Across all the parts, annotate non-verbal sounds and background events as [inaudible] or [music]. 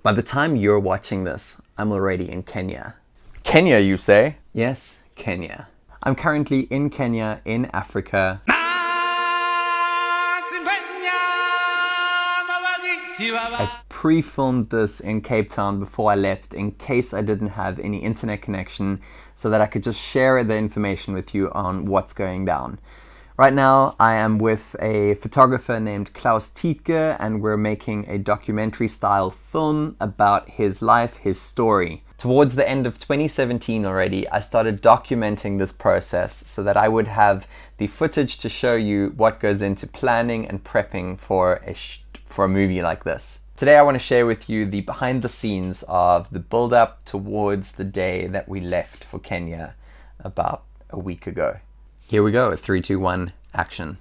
By the time you're watching this, I'm already in Kenya. Kenya, you say? Yes, Kenya. I'm currently in Kenya, in Africa. I pre-filmed this in Cape Town before I left in case I didn't have any internet connection so that I could just share the information with you on what's going down. Right now I am with a photographer named Klaus Tiedge and we're making a documentary style film about his life, his story. Towards the end of 2017 already, I started documenting this process so that I would have the footage to show you what goes into planning and prepping for a, for a movie like this. Today I want to share with you the behind the scenes of the build up towards the day that we left for Kenya about a week ago. Here we go, three, two, one, action.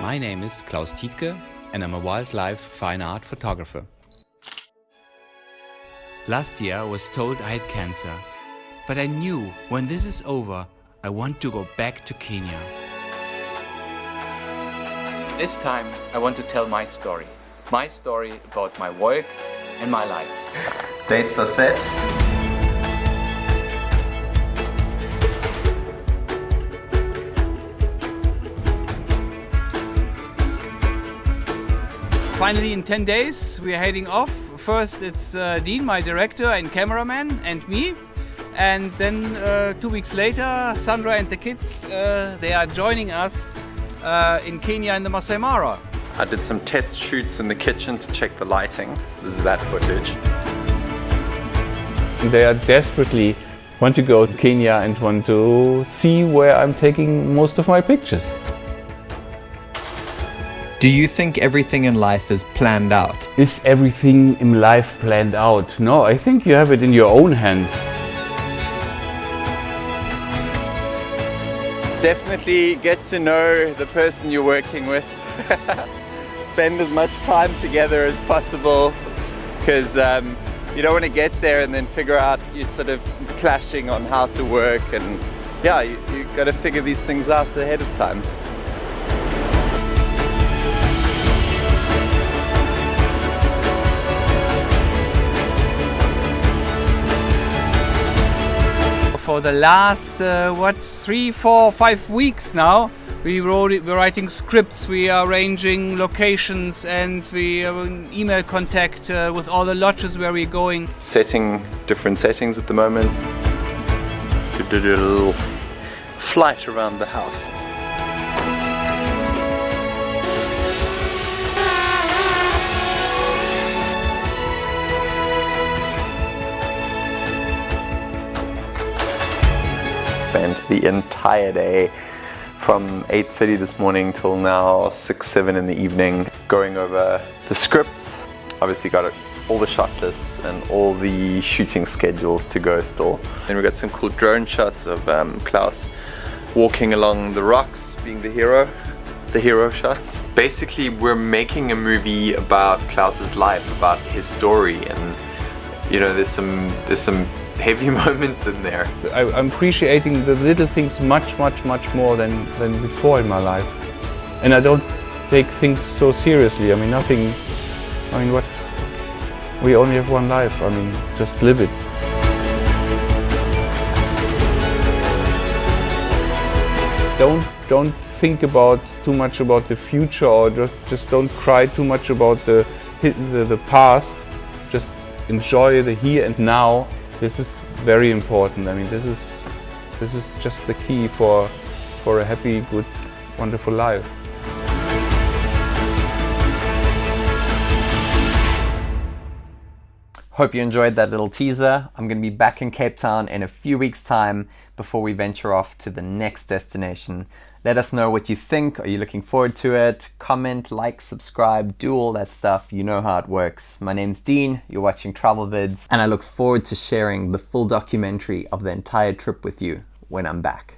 My name is Klaus Tiedge and I'm a wildlife fine art photographer. Last year I was told I had cancer, but I knew when this is over I want to go back to Kenya. This time I want to tell my story. My story about my work and my life. Dates are set. Finally, in 10 days, we are heading off. First, it's uh, Dean, my director and cameraman, and me. And then uh, two weeks later, Sandra and the kids, uh, they are joining us uh, in Kenya in the Masai Mara. I did some test shoots in the kitchen to check the lighting. This is that footage. They are desperately want to go to Kenya and want to see where I'm taking most of my pictures. Do you think everything in life is planned out? Is everything in life planned out? No, I think you have it in your own hands. Definitely get to know the person you're working with. [laughs] Spend as much time together as possible because um, you don't want to get there and then figure out you're sort of clashing on how to work and yeah, you, you got to figure these things out ahead of time. For the last, uh, what, three, four, five weeks now, we wrote, we're writing scripts, we are arranging locations and we are in email contact uh, with all the lodges where we're going. Setting different settings at the moment. We did a little flight around the house. Spent the entire day from 8.30 this morning till now 6, 7 in the evening going over the scripts. Obviously got all the shot lists and all the shooting schedules to go still. Then we got some cool drone shots of um, Klaus walking along the rocks being the hero the hero shots. Basically, we're making a movie about Klaus's life, about his story, and you know, there's some there's some heavy [laughs] moments in there. I, am appreciating the little things much, much, much more than, than before in my life. And I don't take things so seriously. I mean, nothing, I mean, what, we only have one life. I mean, just live it. Don't, don't think about too much about the future or just, just don't cry too much about the, the, the past. Just enjoy the here and now this is very important. I mean, this is this is just the key for for a happy, good, wonderful life. Hope you enjoyed that little teaser. I'm going to be back in Cape Town in a few weeks time before we venture off to the next destination. Let us know what you think. Are you looking forward to it? Comment, like, subscribe, do all that stuff. You know how it works. My name's Dean, you're watching Travel Vids, and I look forward to sharing the full documentary of the entire trip with you when I'm back.